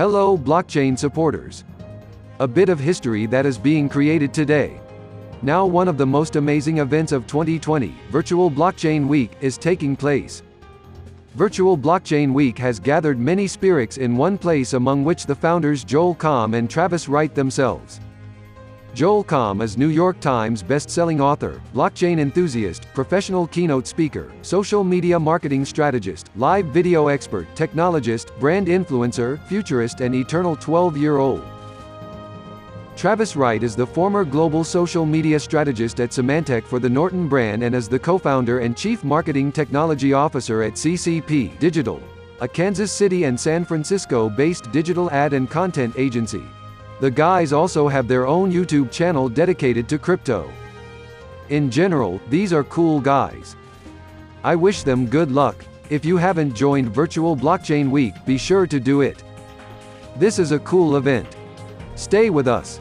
Hello blockchain supporters. A bit of history that is being created today. Now one of the most amazing events of 2020, Virtual Blockchain Week, is taking place. Virtual Blockchain Week has gathered many spirits in one place among which the founders Joel Comm and Travis Wright themselves. Joel Comm is New York Times best-selling author, blockchain enthusiast, professional keynote speaker, social media marketing strategist, live video expert, technologist, brand influencer, futurist and eternal 12-year-old. Travis Wright is the former global social media strategist at Symantec for the Norton brand and is the co-founder and chief marketing technology officer at CCP Digital, a Kansas City and San Francisco-based digital ad and content agency. The guys also have their own YouTube channel dedicated to crypto. In general, these are cool guys. I wish them good luck. If you haven't joined Virtual Blockchain Week, be sure to do it. This is a cool event. Stay with us.